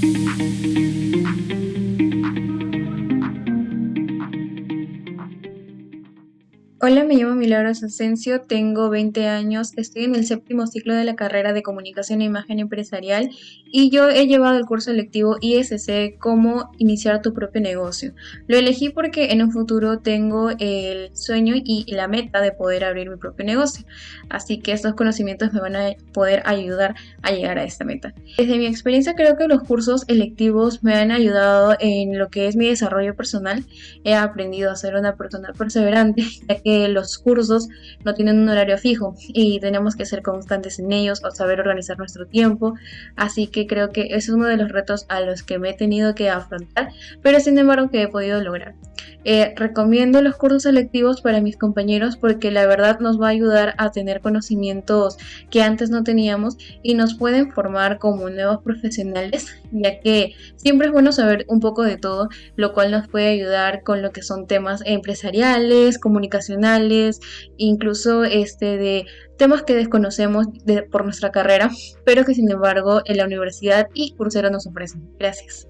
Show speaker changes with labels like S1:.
S1: Thank you. Hola, me llamo Milagros Asensio, tengo 20 años, estoy en el séptimo ciclo de la carrera de Comunicación e Imagen Empresarial y yo he llevado el curso electivo ISC Cómo iniciar tu propio negocio. Lo elegí porque en un futuro tengo el sueño y la meta de poder abrir mi propio negocio, así que estos conocimientos me van a poder ayudar a llegar a esta meta. Desde mi experiencia creo que los cursos electivos me han ayudado en lo que es mi desarrollo personal. He aprendido a ser una persona perseverante, los cursos no tienen un horario fijo y tenemos que ser constantes en ellos o saber organizar nuestro tiempo. Así que creo que es uno de los retos a los que me he tenido que afrontar, pero sin embargo que he podido lograr. Eh, recomiendo los cursos selectivos para mis compañeros porque la verdad nos va a ayudar a tener conocimientos que antes no teníamos y nos pueden formar como nuevos profesionales, ya que siempre es bueno saber un poco de todo, lo cual nos puede ayudar con lo que son temas empresariales, comunicacionales, incluso este de temas que desconocemos por nuestra carrera, pero que sin embargo en la universidad y Coursera nos ofrecen. Gracias.